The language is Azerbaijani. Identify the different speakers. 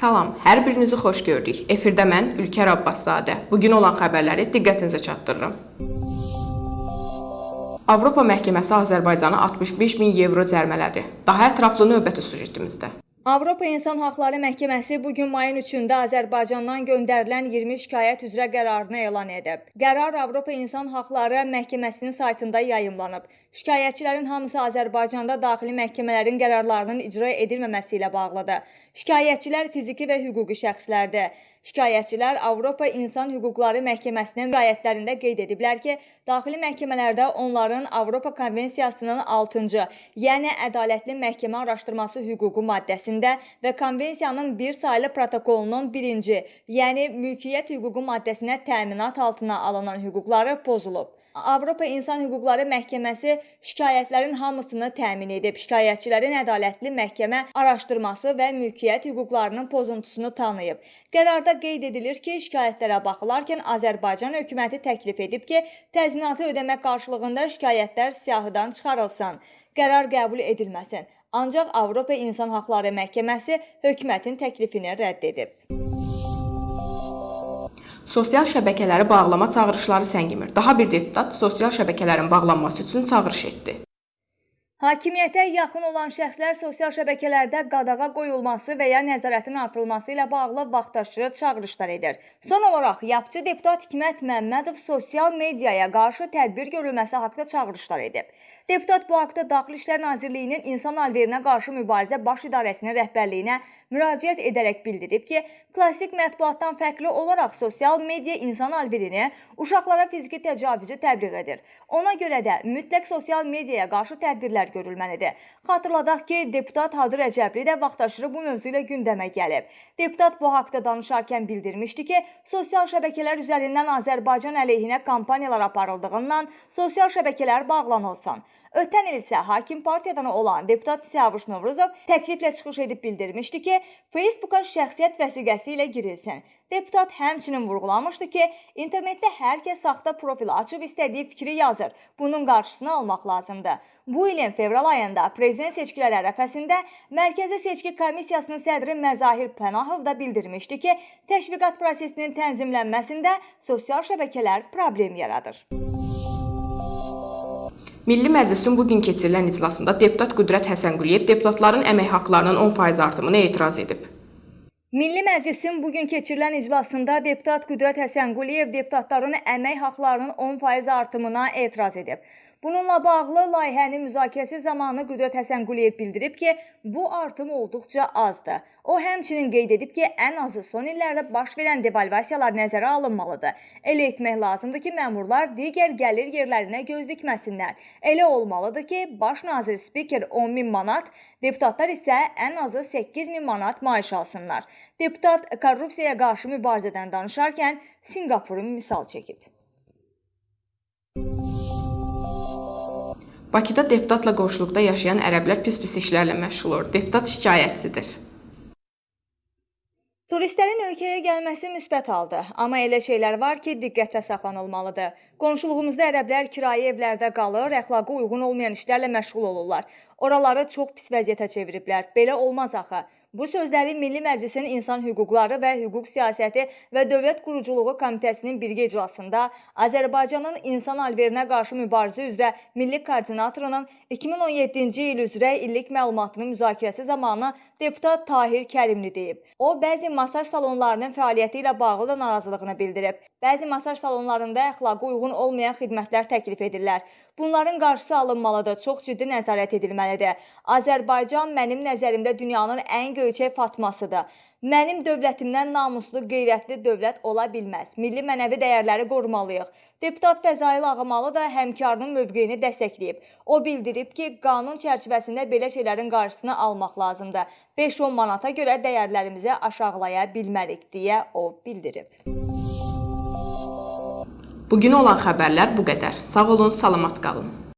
Speaker 1: Salam, hər birinizi xoş gördük. Efirdə mən Ülkər Abbaszadə. Bugün olan xəbərləri diqqətinizə çatdırıram. Avropa Məhkəməsi Azərbaycana 65 min evro cərmələdi. Daha ətraflı növbəti sujetimizdə.
Speaker 2: Avropa İnsan Haqları Məhkəməsi bu gün mayın 3-də Azərbaycandan göndərilən 20 şikayət üzrə qərarını elan edib. Qərar Avropa İnsan Haqları Məhkəməsinin saytında yayımlanıb. Şikayətçilərin hamısı Azərbaycanda daxili məhkəmələrin qərarlarının icra edilməməsi ilə bağlıdır. Şikayətçilər fiziki və hüquqi şəxslərdir. Şikayətçilər Avropa İnsan Hüquqları Məhkəməsinin rəyətlərində qeyd ediblər ki, daxili məhkəmələrdə onların Avropa Konvensiyasının 6-cı, yəni ədalətli məhkəmə araşdırması hüququ maddəsində və konvensiyanın bir saylı protokolunun 1-ci, yəni mülkiyyət hüququ maddəsinə təminat altına alınan hüquqları pozulub. Avropa İnsan Hüquqları Məhkəməsi şikayətlərin hamısını təmin edib. Şikayətçilərin ədalətli məhkəmə araşdırması və mülkiyyət hüquqlarının pozuntusunu tanıyıb. Qərarda qeyd edilir ki, şikayətlərə baxılarkən Azərbaycan hökuməti təklif edib ki, təzminatı ödəmək qarşılığında şikayətlər siyahıdan çıxarılsın. Qərar qəbul edilməsin. Ancaq Avropa İnsan Haqları Məhkəməsi hökumətin təklifini rədd edib.
Speaker 1: Sosial şəbəkələri bağlama çağırışları səngimir. Daha bir deputat sosial şəbəkələrin bağlanması üçün çağırış etdi.
Speaker 2: Hakimiyyətə yaxın olan şəxslər sosial şəbəkələrdə qadağa qoyulması və ya nəzarətin artırılması ilə bağlı vaxtaşırı çağırışlar edir. Son olaraq yapıcı deputat Hikmət Məmmədov sosial mediaya qarşı tədbir görülməsi haqqında çağırışlar edib. Deputat bu haqda Daxili İşlər Nazirliyinin İnsan Alverinə qarşı mübarizə baş idarəsinin rəhbərliyinə müraciət edərək bildirib ki, klassik mətbuatdan fərqli olaraq sosial media insan alverini uşaqlara fiziki təcavüzü təbliğ edir. Ona görə də mütləq sosial mediaya qarşı tədbirlər görülməlidir. Xatırladaq ki, deputat Hadi Rəcəbli də vaxtaşırı bu mövzu ilə gündəmə gəlib. Deputat bu haqda danışarkən bildirmişdi ki, sosial şəbəkələr üzərindən Azərbaycan əleyhinə kampaniyalar aparıldığından sosial şəbəkələr bağlanılsın. Ötən il isə hakim partiyadan olan deputat Siyavuş Novruzov təkliflə çıxış edib bildirmişdi ki, Facebooka şəxsiyyət vəsiqəsi ilə girilsin. Deputat həmçinin vurğulamışdı ki, internetdə hər kəs saxta profil açıb istədiyi fikri yazır. Bunun qarşısını almaq lazımdır. Bu ilin fevral ayında prezident seçkiləri ərəfəsində Mərkəzi Seçki Komissiyasının sədri Məzahir Pənahov da bildirmişdi ki, təşviqat prosesinin tənzimlənməsində sosial şəbəkələr problem yaradır.
Speaker 1: Milli Məclisin bu gün keçirilən iclasında deputat Qüdrət Həsənquliyev deputatların əmək haqqlarının 10% artımına etiraz edib.
Speaker 2: Milli Məclisin bu gün keçirilən iclasında deputat Qüdrət Həsənquliyev deputatların əmək haqqlarının 10% artımına etiraz edib. Bununla bağlı layihənin müzakirəsi zamanı Qüdrət Həsənquliyev bildirib ki, bu artım olduqca azdır. O həmçinin qeyd edib ki, ən azı son illərdə baş verən devalvasiyalar nəzərə alınmalıdır. Elə etmək lazımdır ki, məmurlar digər gəlir yerlərinə göz dikməsinlər. Elə olmalıdır ki, baş nazir spiker 10 min manat, deputatlar isə ən azı 8 min manat maaş alsınlar. Deputat korrupsiyaya qarşı mübarizədən danışarkən Sinqapuru misal çəkib.
Speaker 1: Bakıda deputatla qonşuluqda yaşayan ərəblər pis-pis işlərlə məşğul olur. Deputat şikayətçidir.
Speaker 2: Turistlərin ölkəyə gəlməsi müsbət haldır, amma elə şeylər var ki, diqqətdə saxlanılmalıdır. Qonşuluğumuzda ərəblər kirayə evlərdə qalır, əxlaqa uyğun olmayan işlərlə məşğul olurlar. Oraları çox pis vəziyyətə çeviriblər. Belə olmaz axı. Bu sözləri Milli Məclisin İnsan Hüquqları və Hüquq Siyasəti və Dövlət Quruculuğu Komitəsinin birgə iclasında Azərbaycanın insan alverinə qarşı mübarizə üzrə Milli Koordinatorunun 2017-ci il üzrə illik məlumatının müzakirəsi zamanı deputat Tahir Kərimli deyib. O, bəzi masaj salonlarının fəaliyyəti ilə bağlı da narazılığını bildirib. Bəzi masaj salonlarında əxlaqa uyğun olmayan xidmətlər təklif edirlər. Bunların qarşısı alınmalıdır, çox ciddi nəzarət edilməlidir. Azərbaycan mənim nəzərimdə dünyanın ən göyçək fatmasıdır. Mənim dövlətimdən namuslu, qeyrətli dövlət ola bilməz. Milli mənəvi dəyərləri qorumalıyıq. Deputat Fəzail Ağamalı da həmkarının mövqeyini dəstəkləyib. O bildirib ki, qanun çərçivəsində belə şeylərin qarşısını almaq lazımdır. 5-10 manata görə dəyərlərimizi aşağılaya bilmərik deyə o bildirib.
Speaker 1: Bugün olan xəbərlər bu qədər. Sağ olun, salamat qalın.